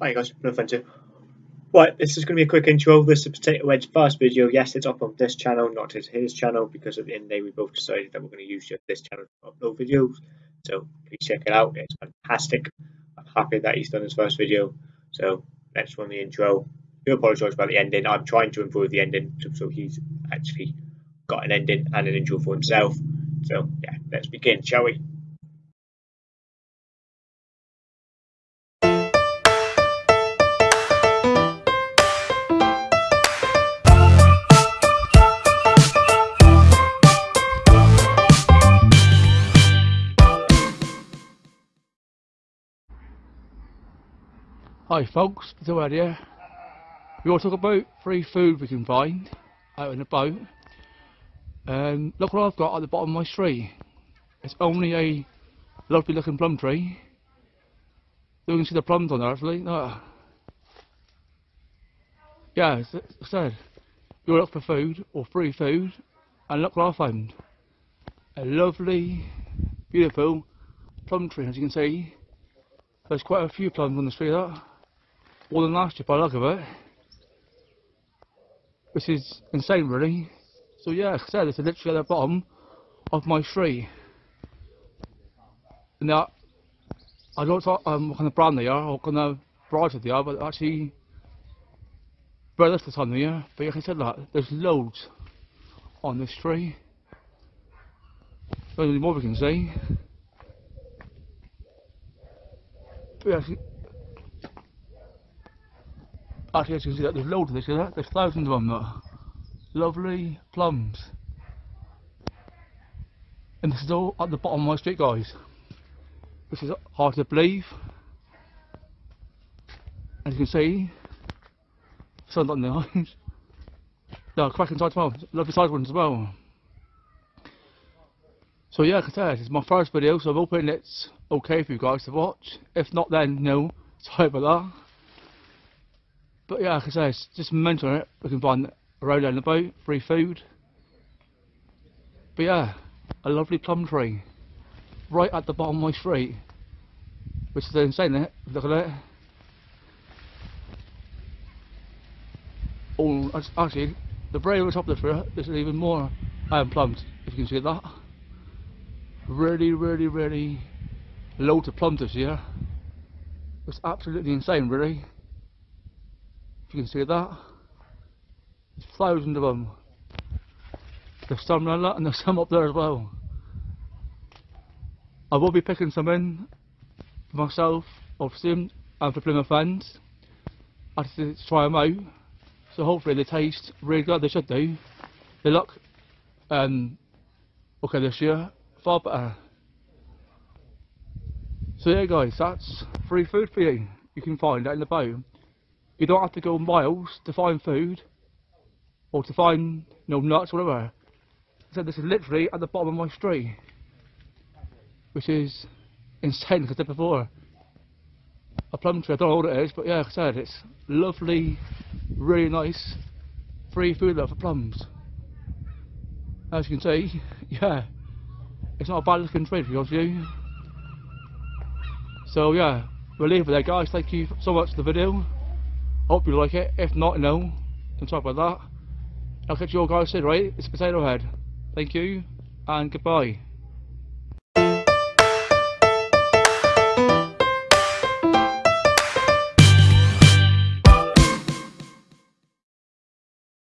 Hi guys, no here. Right, this is going to be a quick intro. This is Potato first video. Yes, it's up on this channel, not his, his channel, because at the end of the day we both decided that we're going to use this channel to upload videos. So please check it out. It's fantastic. I'm happy that he's done his first video. So let's run the intro. I do apologise about the ending. I'm trying to improve the ending so he's actually got an ending and an intro for himself. So yeah, let's begin, shall we? Hi folks, Bill here. We all talk about free food we can find out and about. And um, look what I've got at the bottom of my tree. It's only a lovely looking plum tree. You can see the plums on there actually. No. Yeah, as I said, you look for food or free food and look what I found. A lovely, beautiful plum tree as you can see. There's quite a few plums on the tree more than last year by the look of it. Which is insane really. So yeah, like I said, it's literally at the bottom of my tree. Now, I don't know um, what kind of brand they are, or what kind of variety they are, but actually very time of year. But like I said that, there's loads on this tree. There's more we can see. But yeah, Actually, as you can see, that there's loads of this, there? There's thousands of them there. Lovely plums. And this is all at the bottom of my street, guys. Which is hard to believe. As you can see, sun's on the eyes. No, cracking sides well. Lovely side ones as well. So yeah, like I said, it's my first video, so I'm hoping it's okay for you guys to watch. If not, then no. Sorry about that. But yeah, like I say, it's just mental it. We can find a road the boat, free food. But yeah, a lovely plum tree. Right at the bottom of my street. Which is insane? Look at it. Oh, actually, the very on top of the tree, there's even more iron plums, if you can see that. Really, really, really loads of plums this year. It's absolutely insane, really you can see that. There's thousands of them. There's some like that and there's some up there as well. I will be picking some in for myself, obviously, and for Plymouth fans. I have to try them out. So hopefully they taste really good, they should do. They look um, okay this year, far better. So yeah guys, that's free food for you. You can find it in the boat. You don't have to go miles to find food or to find you know, nuts, or whatever. So this is literally at the bottom of my street, which is insane. As I said before, a plum tree. I don't know what it is, but yeah, like I said, it's lovely, really nice, free food there for plums. As you can see, yeah, it's not a bad looking tree to be honest with you. So yeah, we'll leave it there, guys. Thank you so much for the video. Hope you like it. If not, no. Don't talk about that. I'll catch you all guys soon, right? It's Potato Head. Thank you, and goodbye.